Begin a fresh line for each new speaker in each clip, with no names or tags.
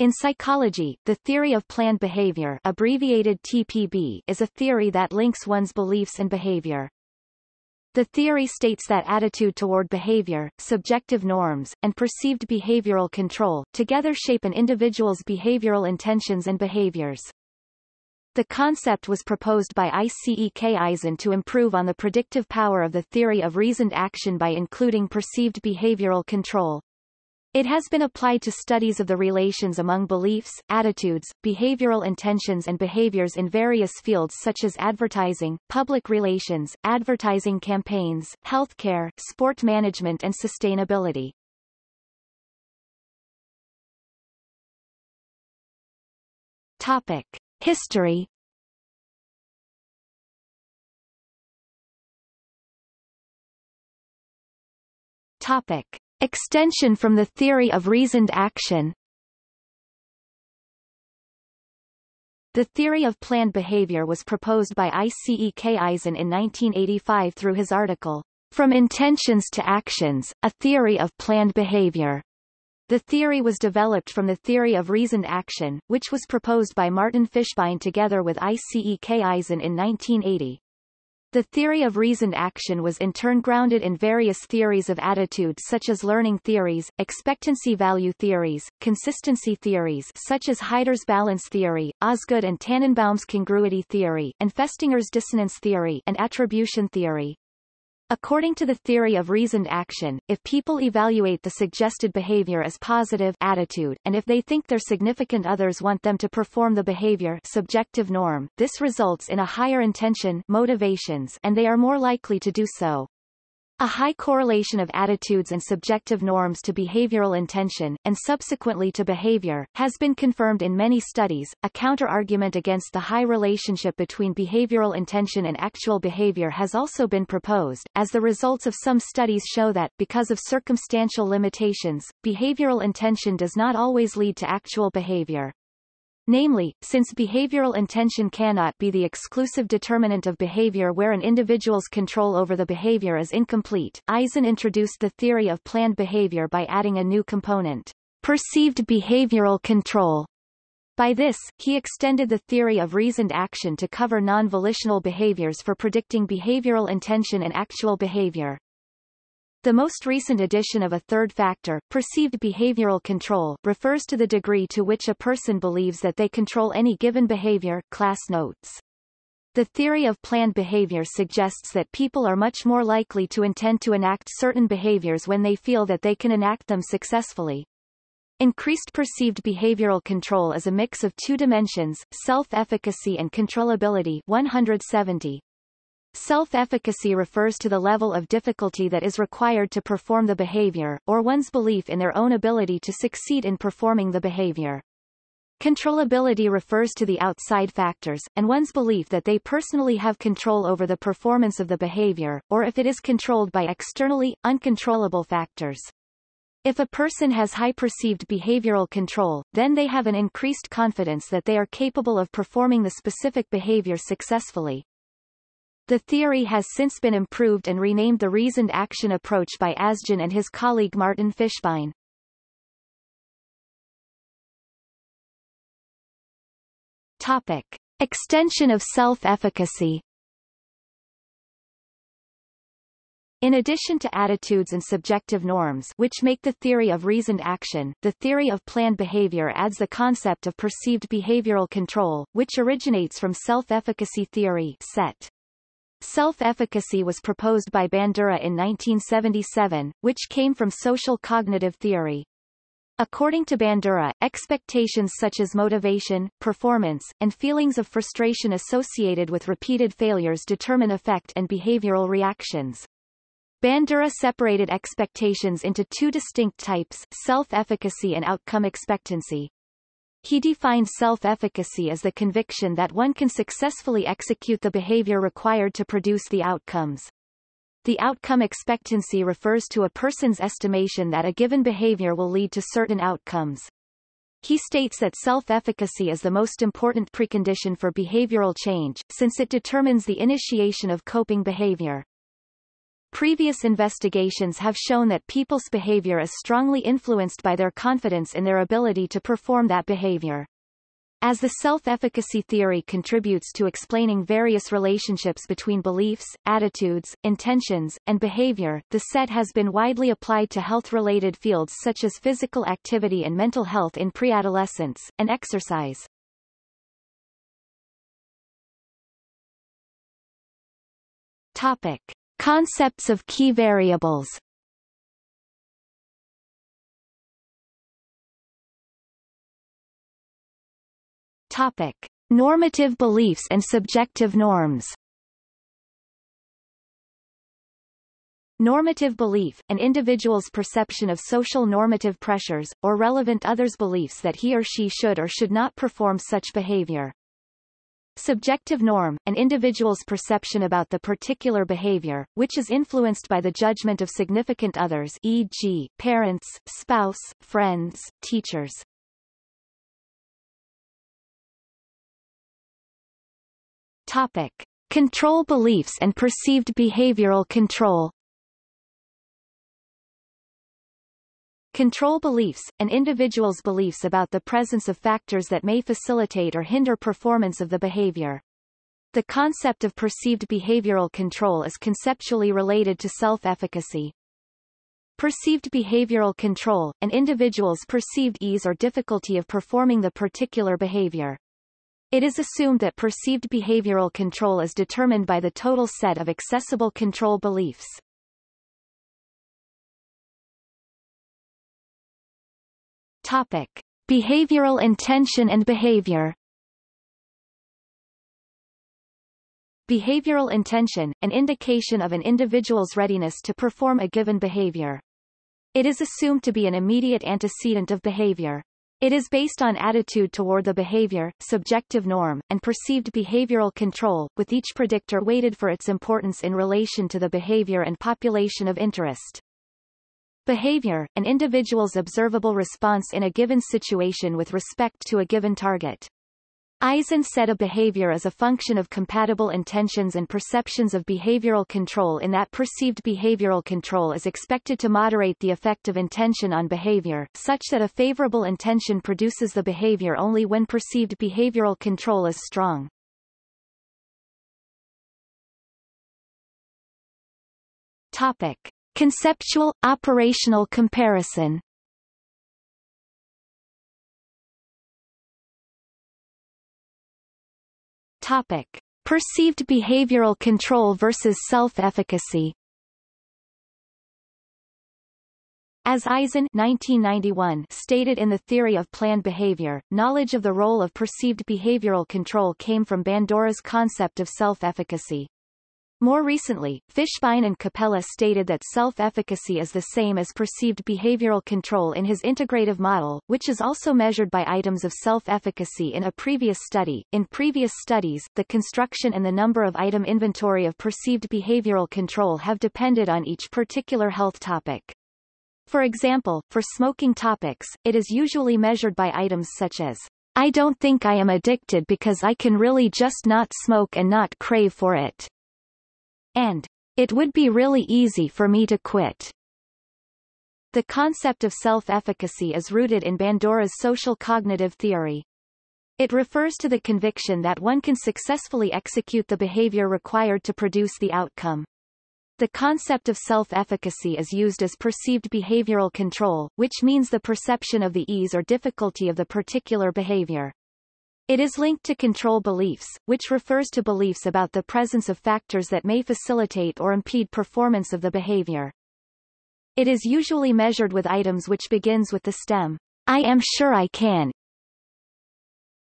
In psychology, the theory of planned behavior abbreviated TPB is a theory that links one's beliefs and behavior. The theory states that attitude toward behavior, subjective norms, and perceived behavioral control, together shape an individual's behavioral intentions and behaviors. The concept was proposed by ICEK Ajzen to improve on the predictive power of the theory of reasoned action by including perceived behavioral control. It has been applied to studies of the relations among beliefs, attitudes, behavioral intentions and behaviors in various fields such as advertising, public relations, advertising campaigns, healthcare, sport management and sustainability. Topic. History Topic. Extension from the theory of reasoned action The theory of planned behavior was proposed by ICEK Ajzen in 1985 through his article, From Intentions to Actions, A Theory of Planned Behavior. The theory was developed from the theory of reasoned action, which was proposed by Martin Fishbein together with ICEK Ajzen in 1980. The theory of reasoned action was in turn grounded in various theories of attitude such as learning theories, expectancy value theories, consistency theories such as Heider's balance theory, Osgood and Tannenbaum's congruity theory, and Festinger's dissonance theory and attribution theory. According to the theory of reasoned action, if people evaluate the suggested behavior as positive attitude, and if they think their significant others want them to perform the behavior subjective norm, this results in a higher intention motivations and they are more likely to do so. A high correlation of attitudes and subjective norms to behavioral intention, and subsequently to behavior, has been confirmed in many studies. A counter-argument against the high relationship between behavioral intention and actual behavior has also been proposed, as the results of some studies show that, because of circumstantial limitations, behavioral intention does not always lead to actual behavior. Namely, since behavioral intention cannot be the exclusive determinant of behavior where an individual's control over the behavior is incomplete, Ajzen introduced the theory of planned behavior by adding a new component, perceived behavioral control. By this, he extended the theory of reasoned action to cover non-volitional behaviors for predicting behavioral intention and actual behavior. The most recent addition of a third factor, perceived behavioral control, refers to the degree to which a person believes that they control any given behavior, class notes. The theory of planned behavior suggests that people are much more likely to intend to enact certain behaviors when they feel that they can enact them successfully. Increased perceived behavioral control is a mix of two dimensions, self-efficacy and controllability 170. Self-efficacy refers to the level of difficulty that is required to perform the behavior, or one's belief in their own ability to succeed in performing the behavior. Controllability refers to the outside factors, and one's belief that they personally have control over the performance of the behavior, or if it is controlled by externally, uncontrollable factors. If a person has high perceived behavioral control, then they have an increased confidence that they are capable of performing the specific behavior successfully. The theory has since been improved and renamed the reasoned action approach by Ajzen and his colleague Martin Fishbein. Topic. Extension of self-efficacy In addition to attitudes and subjective norms which make the theory of reasoned action, the theory of planned behavior adds the concept of perceived behavioral control, which originates from self-efficacy theory set. Self-efficacy was proposed by Bandura in 1977, which came from social cognitive theory. According to Bandura, expectations such as motivation, performance, and feelings of frustration associated with repeated failures determine effect and behavioral reactions. Bandura separated expectations into two distinct types, self-efficacy and outcome expectancy. He defined self-efficacy as the conviction that one can successfully execute the behavior required to produce the outcomes. The outcome expectancy refers to a person's estimation that a given behavior will lead to certain outcomes. He states that self-efficacy is the most important precondition for behavioral change, since it determines the initiation of coping behavior. Previous investigations have shown that people's behavior is strongly influenced by their confidence in their ability to perform that behavior. As the self-efficacy theory contributes to explaining various relationships between beliefs, attitudes, intentions, and behavior, the set has been widely applied to health-related fields such as physical activity and mental health in preadolescence, and exercise. Topic. Concepts of key variables Topic. Normative beliefs and subjective norms Normative belief, an individual's perception of social normative pressures, or relevant others' beliefs that he or she should or should not perform such behavior. Subjective norm, an individual's perception about the particular behavior, which is influenced by the judgment of significant others e.g., parents, spouse, friends, teachers. Topic. Control beliefs and perceived behavioral control Control beliefs, an individual's beliefs about the presence of factors that may facilitate or hinder performance of the behavior. The concept of perceived behavioral control is conceptually related to self-efficacy. Perceived behavioral control, an individual's perceived ease or difficulty of performing the particular behavior. It is assumed that perceived behavioral control is determined by the total set of accessible control beliefs. Topic. Behavioral intention and behavior Behavioral intention, an indication of an individual's readiness to perform a given behavior. It is assumed to be an immediate antecedent of behavior. It is based on attitude toward the behavior, subjective norm, and perceived behavioral control, with each predictor weighted for its importance in relation to the behavior and population of interest. Behavior, an individual's observable response in a given situation with respect to a given target. Ajzen said a behavior is a function of compatible intentions and perceptions of behavioral control in that perceived behavioral control is expected to moderate the effect of intention on behavior, such that a favorable intention produces the behavior only when perceived behavioral control is strong. Topic. Conceptual, operational comparison Topic. Perceived behavioral control versus self-efficacy As Ajzen 1991 stated in The Theory of Planned Behavior, knowledge of the role of perceived behavioral control came from Bandura's concept of self-efficacy. More recently, Fishbein and Cappella stated that self-efficacy is the same as perceived behavioral control in his integrative model, which is also measured by items of self-efficacy in a previous study. In previous studies, the construction and the number of item inventory of perceived behavioral control have depended on each particular health topic. For example, for smoking topics, it is usually measured by items such as I don't think I am addicted because I can really just not smoke and not crave for it and it would be really easy for me to quit. The concept of self-efficacy is rooted in Bandura's social cognitive theory. It refers to the conviction that one can successfully execute the behavior required to produce the outcome. The concept of self-efficacy is used as perceived behavioral control, which means the perception of the ease or difficulty of the particular behavior. It is linked to control beliefs, which refers to beliefs about the presence of factors that may facilitate or impede performance of the behavior. It is usually measured with items which begins with the stem, I am sure I can,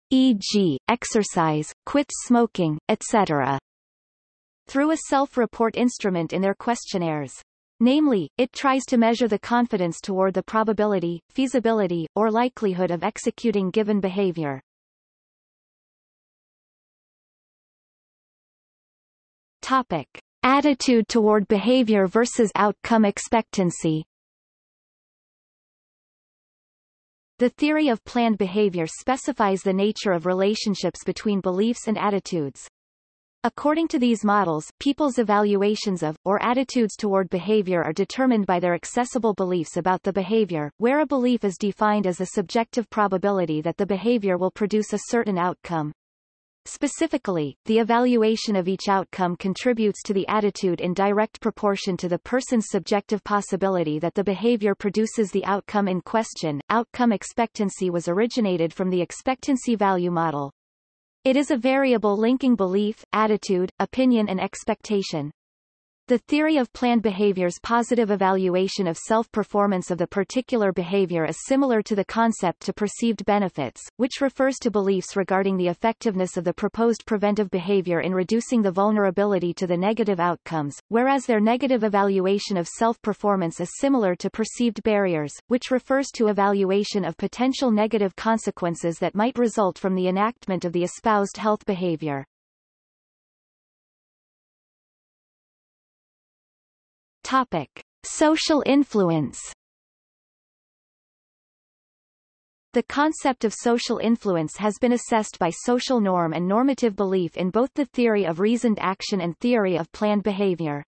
e.g., exercise, quit smoking, etc. through a self-report instrument in their questionnaires. Namely, it tries to measure the confidence toward the probability, feasibility, or likelihood of executing given behavior. Topic. Attitude toward behavior versus outcome expectancy The theory of planned behavior specifies the nature of relationships between beliefs and attitudes. According to these models, people's evaluations of, or attitudes toward behavior are determined by their accessible beliefs about the behavior, where a belief is defined as a subjective probability that the behavior will produce a certain outcome. Specifically, the evaluation of each outcome contributes to the attitude in direct proportion to the person's subjective possibility that the behavior produces the outcome in question. Outcome expectancy was originated from the expectancy value model. It is a variable linking belief, attitude, opinion and expectation. The theory of planned behavior's positive evaluation of self-performance of the particular behavior is similar to the concept to perceived benefits, which refers to beliefs regarding the effectiveness of the proposed preventive behavior in reducing the vulnerability to the negative outcomes, whereas their negative evaluation of self-performance is similar to perceived barriers, which refers to evaluation of potential negative consequences that might result from the enactment of the espoused health behavior. Topic. Social influence The concept of social influence has been assessed by social norm and normative belief in both the theory of reasoned action and theory of planned behavior.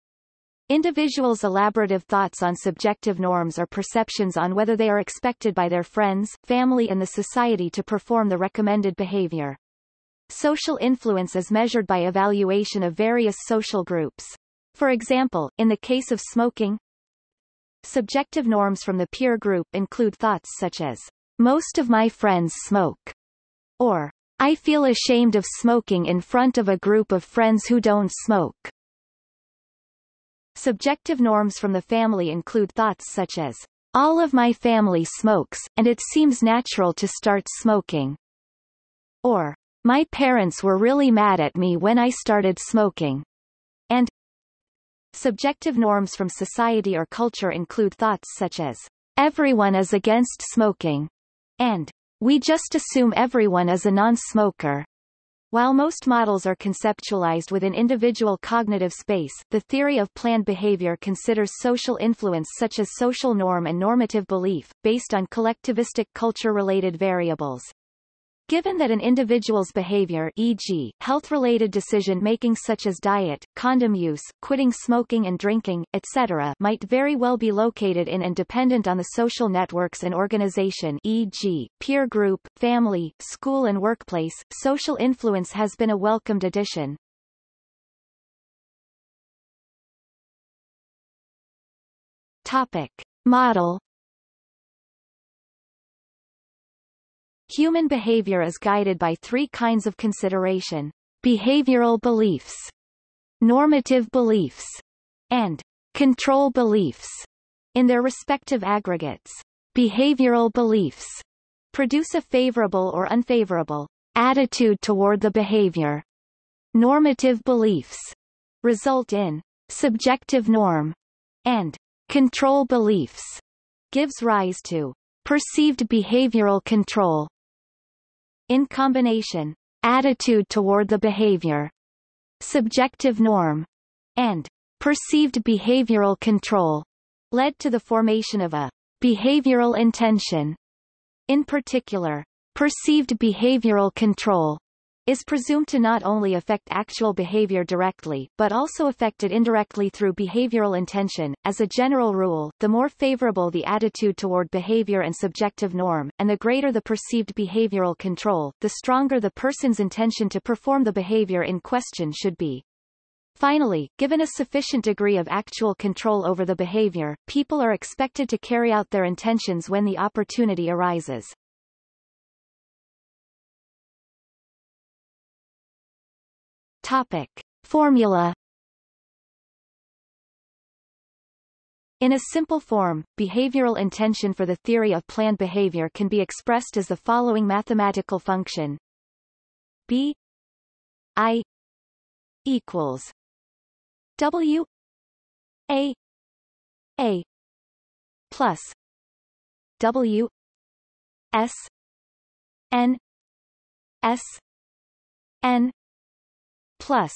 Individuals' elaborative thoughts on subjective norms or perceptions on whether they are expected by their friends, family and the society to perform the recommended behavior. Social influence is measured by evaluation of various social groups. For example, in the case of smoking, subjective norms from the peer group include thoughts such as, most of my friends smoke, or I feel ashamed of smoking in front of a group of friends who don't smoke. Subjective norms from the family include thoughts such as, all of my family smokes, and it seems natural to start smoking. Or, my parents were really mad at me when I started smoking. And, Subjective norms from society or culture include thoughts such as, everyone is against smoking, and we just assume everyone is a non-smoker. While most models are conceptualized within individual cognitive space, the theory of planned behavior considers social influence such as social norm and normative belief, based on collectivistic culture-related variables. Given that an individual's behavior e.g., health-related decision-making such as diet, condom use, quitting smoking and drinking, etc. might very well be located in and dependent on the social networks and organization e.g., peer group, family, school and workplace, social influence has been a welcomed addition. Topic. Model Human behavior is guided by three kinds of consideration. Behavioral beliefs, normative beliefs, and control beliefs in their respective aggregates. Behavioral beliefs produce a favorable or unfavorable attitude toward the behavior. Normative beliefs result in subjective norm and control beliefs gives rise to perceived behavioral control in combination, attitude toward the behavior, subjective norm, and perceived behavioral control led to the formation of a behavioral intention. In particular, perceived behavioral control is presumed to not only affect actual behavior directly, but also affect it indirectly through behavioral intention. As a general rule, the more favorable the attitude toward behavior and subjective norm, and the greater the perceived behavioral control, the stronger the person's intention to perform the behavior in question should be. Finally, given a sufficient degree of actual control over the behavior, people are expected to carry out their intentions when the opportunity arises. Topic. Formula In a simple form, behavioral intention for the theory of planned behavior can be expressed as the following mathematical function B I equals W A A plus W S N S N plus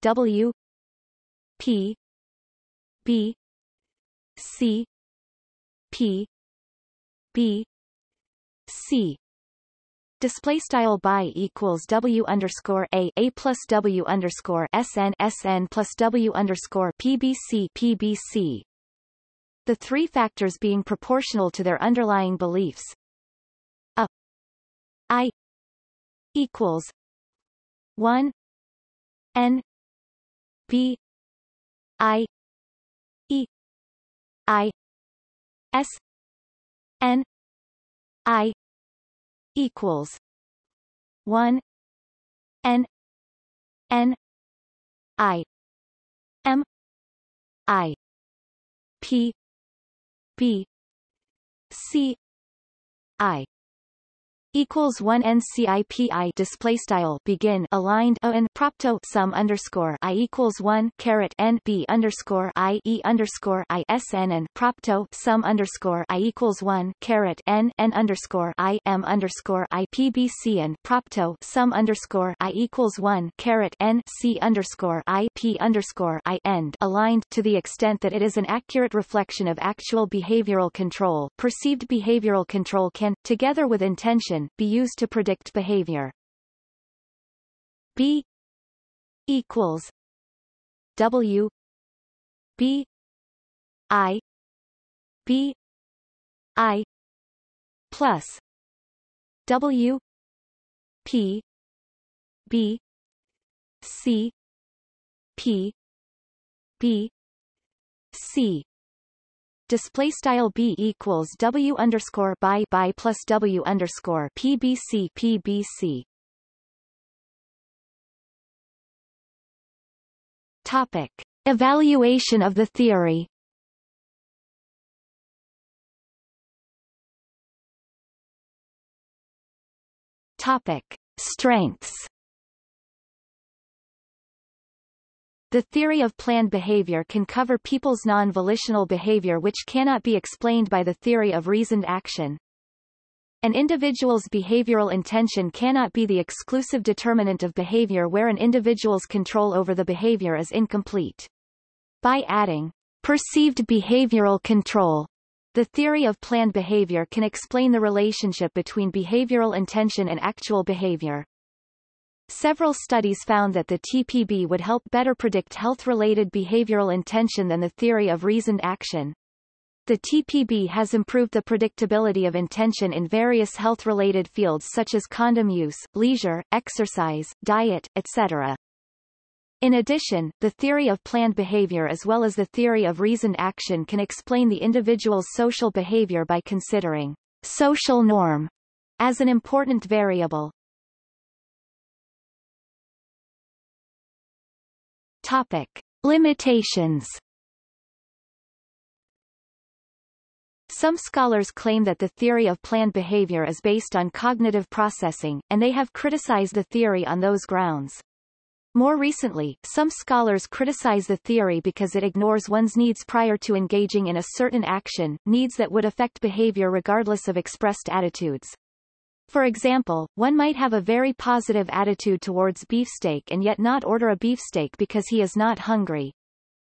W P B C P B C display style by equals w underscore a a plus w underscore sn sn plus w underscore pbc pbc. The three factors being proportional to their underlying beliefs. A i equals one n b i e i s n i equals one N N I M I P B C I equals 1 NCIPI display style begin aligned O propto sum underscore I equals 1 caret N B underscore I E underscore I S N and propto sum underscore I equals 1 caret N N underscore I M underscore I P B C and propto sum underscore I equals 1 caret N C underscore I P underscore I end aligned to the extent that it is an accurate reflection of actual behavioral control. Perceived behavioral control can, together with intention, be used to predict behavior. B equals W B I B I plus W P B C P B C display style b equals w underscore by by plus w underscore pbc pbc. Topic: Evaluation of the theory. Topic: Strengths. The theory of planned behavior can cover people's non-volitional behavior which cannot be explained by the theory of reasoned action. An individual's behavioral intention cannot be the exclusive determinant of behavior where an individual's control over the behavior is incomplete. By adding perceived behavioral control, the theory of planned behavior can explain the relationship between behavioral intention and actual behavior. Several studies found that the TPB would help better predict health-related behavioral intention than the theory of reasoned action. The TPB has improved the predictability of intention in various health-related fields such as condom use, leisure, exercise, diet, etc. In addition, the theory of planned behavior as well as the theory of reasoned action can explain the individual's social behavior by considering social norm as an important variable. Topic. Limitations Some scholars claim that the theory of planned behavior is based on cognitive processing, and they have criticized the theory on those grounds. More recently, some scholars criticize the theory because it ignores one's needs prior to engaging in a certain action, needs that would affect behavior regardless of expressed attitudes. For example, one might have a very positive attitude towards beefsteak and yet not order a beefsteak because he is not hungry.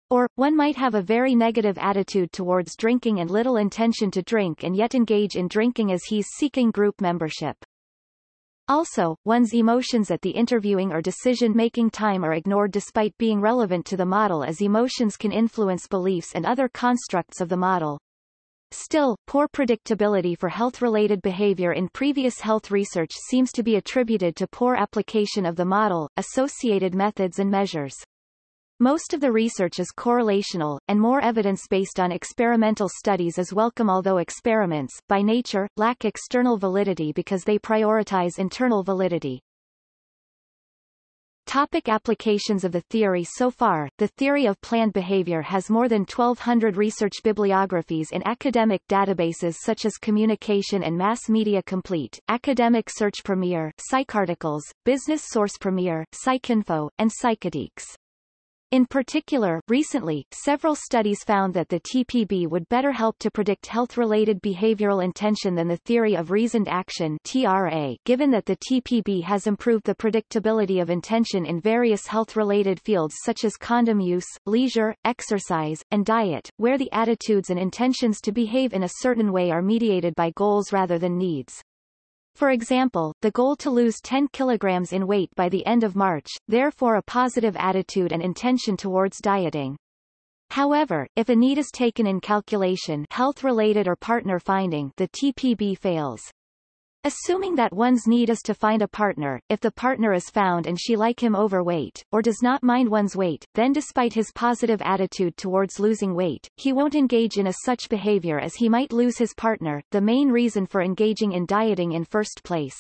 Or, one might have a very negative attitude towards drinking and little intention to drink and yet engage in drinking as he's seeking group membership. Also, one's emotions at the interviewing or decision-making time are ignored despite being relevant to the model as emotions can influence beliefs and other constructs of the model. Still, poor predictability for health-related behavior in previous health research seems to be attributed to poor application of the model, associated methods and measures. Most of the research is correlational, and more evidence based on experimental studies is welcome although experiments, by nature, lack external validity because they prioritize internal validity. Topic applications of the theory So far, the theory of planned behavior has more than 1,200 research bibliographies in academic databases such as Communication and Mass Media Complete, Academic Search Premier, PsycArticles, Business Source Premier, PsycInfo, and Psychedx. In particular, recently, several studies found that the TPB would better help to predict health-related behavioral intention than the theory of reasoned action TRA, given that the TPB has improved the predictability of intention in various health-related fields such as condom use, leisure, exercise, and diet, where the attitudes and intentions to behave in a certain way are mediated by goals rather than needs. For example, the goal to lose 10 kilograms in weight by the end of March, therefore a positive attitude and intention towards dieting. However, if a need is taken in calculation health-related or partner finding the TPB fails. Assuming that one's need is to find a partner, if the partner is found and she like him overweight, or does not mind one's weight, then despite his positive attitude towards losing weight, he won't engage in a such behavior as he might lose his partner, the main reason for engaging in dieting in first place.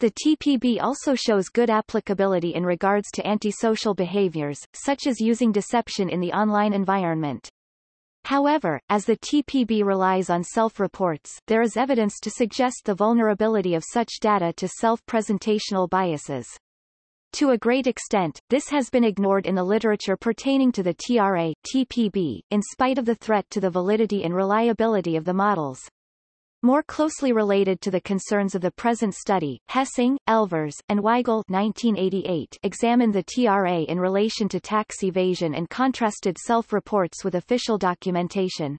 The TPB also shows good applicability in regards to antisocial behaviors, such as using deception in the online environment. However, as the TPB relies on self-reports, there is evidence to suggest the vulnerability of such data to self-presentational biases. To a great extent, this has been ignored in the literature pertaining to the TRA, TPB, in spite of the threat to the validity and reliability of the models. More closely related to the concerns of the present study, Hessing, Elvers, and Weigel 1988 examined the TRA in relation to tax evasion and contrasted self-reports with official documentation.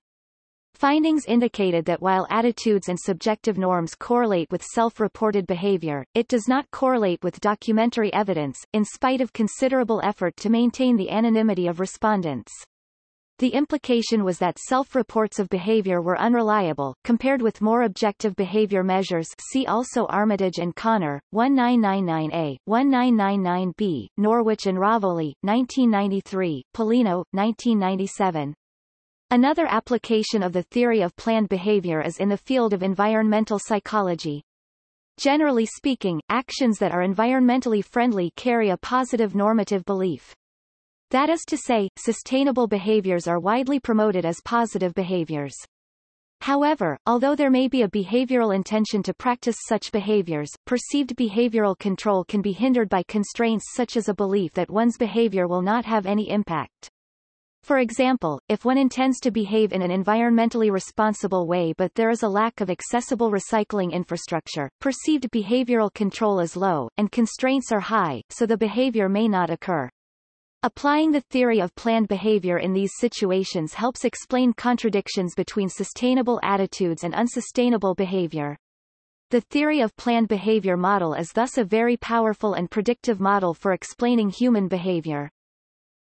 Findings indicated that while attitudes and subjective norms correlate with self-reported behavior, it does not correlate with documentary evidence, in spite of considerable effort to maintain the anonymity of respondents. The implication was that self-reports of behavior were unreliable, compared with more objective behavior measures see also Armitage and Conner, 1999A, 1999B, Norwich and Rovoli, 1993, Pellino, 1997. Another application of the theory of planned behavior is in the field of environmental psychology. Generally speaking, actions that are environmentally friendly carry a positive normative belief. That is to say, sustainable behaviors are widely promoted as positive behaviors. However, although there may be a behavioral intention to practice such behaviors, perceived behavioral control can be hindered by constraints such as a belief that one's behavior will not have any impact. For example, if one intends to behave in an environmentally responsible way but there is a lack of accessible recycling infrastructure, perceived behavioral control is low, and constraints are high, so the behavior may not occur. Applying the theory of planned behavior in these situations helps explain contradictions between sustainable attitudes and unsustainable behavior. The theory of planned behavior model is thus a very powerful and predictive model for explaining human behavior.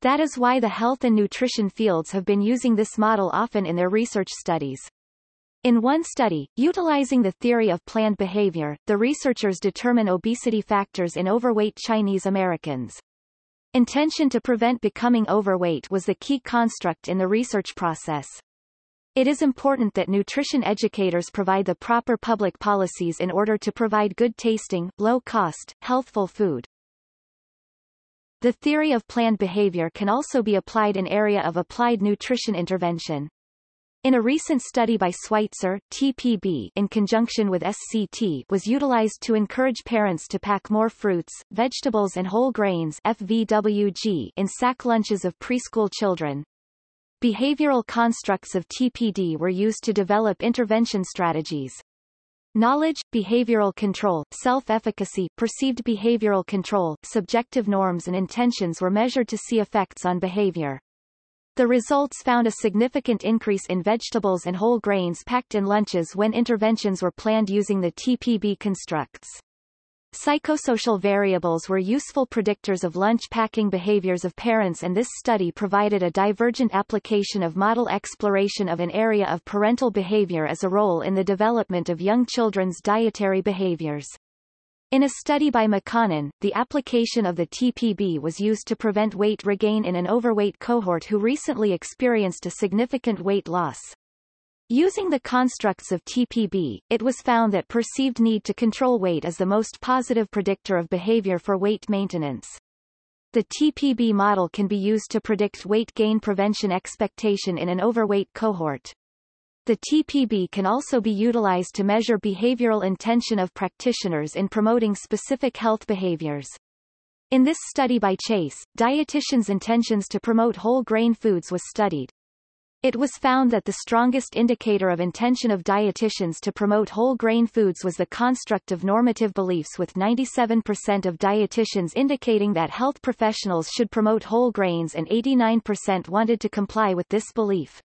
That is why the health and nutrition fields have been using this model often in their research studies. In one study, utilizing the theory of planned behavior, the researchers determine obesity factors in overweight Chinese Americans. Intention to prevent becoming overweight was the key construct in the research process. It is important that nutrition educators provide the proper public policies in order to provide good tasting, low-cost, healthful food. The theory of planned behavior can also be applied in area of applied nutrition intervention. In a recent study by Sweitzer, TPB in conjunction with SCT was utilized to encourage parents to pack more fruits, vegetables and whole grains FVWG in sack lunches of preschool children. Behavioral constructs of TPB were used to develop intervention strategies. Knowledge, behavioral control, self-efficacy, perceived behavioral control, subjective norms and intentions were measured to see effects on behavior. The results found a significant increase in vegetables and whole grains packed in lunches when interventions were planned using the TPB constructs. Psychosocial variables were useful predictors of lunch packing behaviors of parents and this study provided a divergent application of model exploration of an area of parental behavior as a role in the development of young children's dietary behaviors. In a study by McConnon, the application of the TPB was used to prevent weight regain in an overweight cohort who recently experienced a significant weight loss. Using the constructs of TPB, it was found that perceived need to control weight is the most positive predictor of behavior for weight maintenance. The TPB model can be used to predict weight gain prevention expectation in an overweight cohort. The TPB can also be utilized to measure behavioral intention of practitioners in promoting specific health behaviors. In this study by Chase, dietitians' intentions to promote whole grain foods was studied. It was found that the strongest indicator of intention of dietitians to promote whole grain foods was the construct of normative beliefs with 97% of dietitians indicating that health professionals should promote whole grains and 89% wanted to comply with this belief.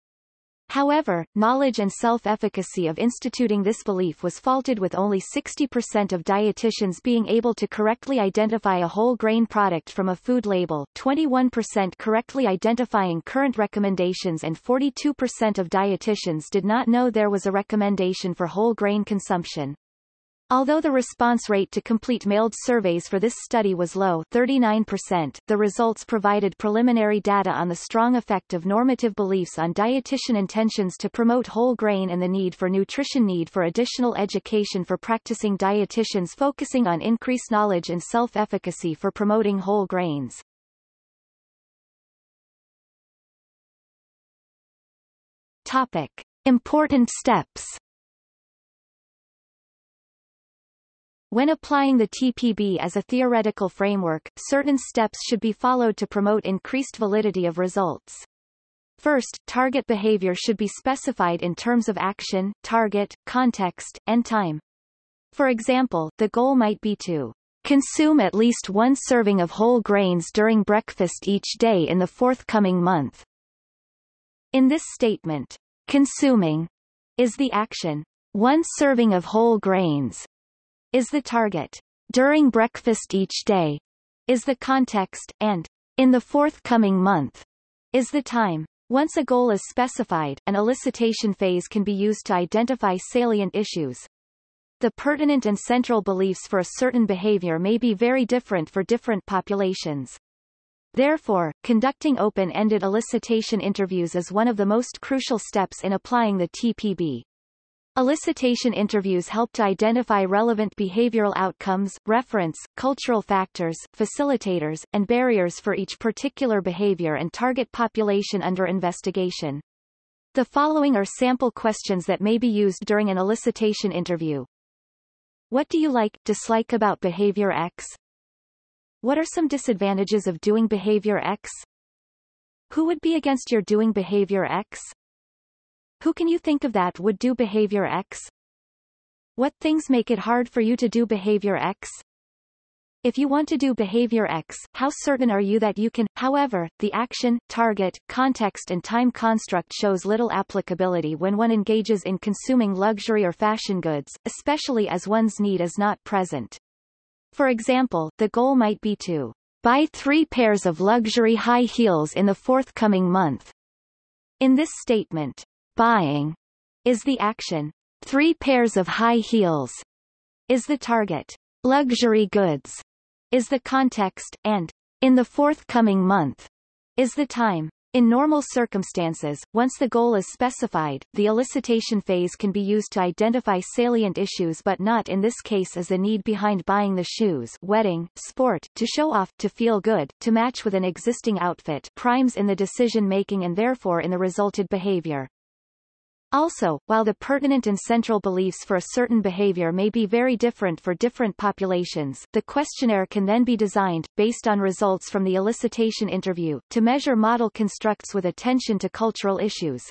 However, knowledge and self-efficacy of instituting this belief was faulted with only 60% of dietitians being able to correctly identify a whole grain product from a food label, 21% correctly identifying current recommendations and 42% of dietitians did not know there was a recommendation for whole grain consumption. Although the response rate to complete mailed surveys for this study was low 39%, the results provided preliminary data on the strong effect of normative beliefs on dietitian intentions to promote whole grain and the need for nutrition need for additional education for practicing dietitians focusing on increased knowledge and self-efficacy for promoting whole grains. Topic. Important steps When applying the TPB as a theoretical framework, certain steps should be followed to promote increased validity of results. First, target behavior should be specified in terms of action, target, context, and time. For example, the goal might be to consume at least one serving of whole grains during breakfast each day in the forthcoming month. In this statement, consuming is the action. One serving of whole grains is the target. During breakfast each day is the context, and in the forthcoming month is the time. Once a goal is specified, an elicitation phase can be used to identify salient issues. The pertinent and central beliefs for a certain behavior may be very different for different populations. Therefore, conducting open-ended elicitation interviews is one of the most crucial steps in applying the TPB. Elicitation interviews help to identify relevant behavioral outcomes, reference, cultural factors, facilitators, and barriers for each particular behavior and target population under investigation. The following are sample questions that may be used during an elicitation interview. What do you like, dislike about behavior X? What are some disadvantages of doing behavior X? Who would be against your doing behavior X? Who can you think of that would do behavior X? What things make it hard for you to do behavior X? If you want to do behavior X, how certain are you that you can? However, the action, target, context and time construct shows little applicability when one engages in consuming luxury or fashion goods, especially as one's need is not present. For example, the goal might be to buy three pairs of luxury high heels in the forthcoming month. In this statement, Buying is the action. Three pairs of high heels is the target. Luxury goods is the context, and in the forthcoming month is the time. In normal circumstances, once the goal is specified, the elicitation phase can be used to identify salient issues but not in this case as the need behind buying the shoes wedding, sport, to show off, to feel good, to match with an existing outfit primes in the decision-making and therefore in the resulted behavior. Also, while the pertinent and central beliefs for a certain behavior may be very different for different populations, the questionnaire can then be designed, based on results from the elicitation interview, to measure model constructs with attention to cultural issues.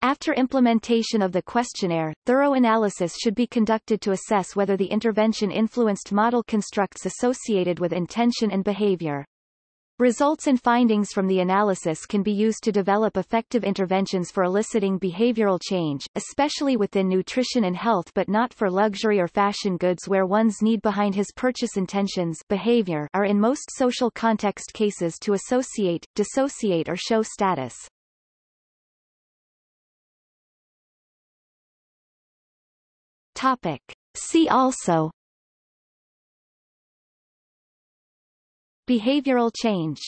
After implementation of the questionnaire, thorough analysis should be conducted to assess whether the intervention influenced model constructs associated with intention and behavior. Results and findings from the analysis can be used to develop effective interventions for eliciting behavioral change, especially within nutrition and health but not for luxury or fashion goods where one's need behind his purchase intentions behavior are in most social context cases to associate, dissociate or show status. Topic. See also Behavioral change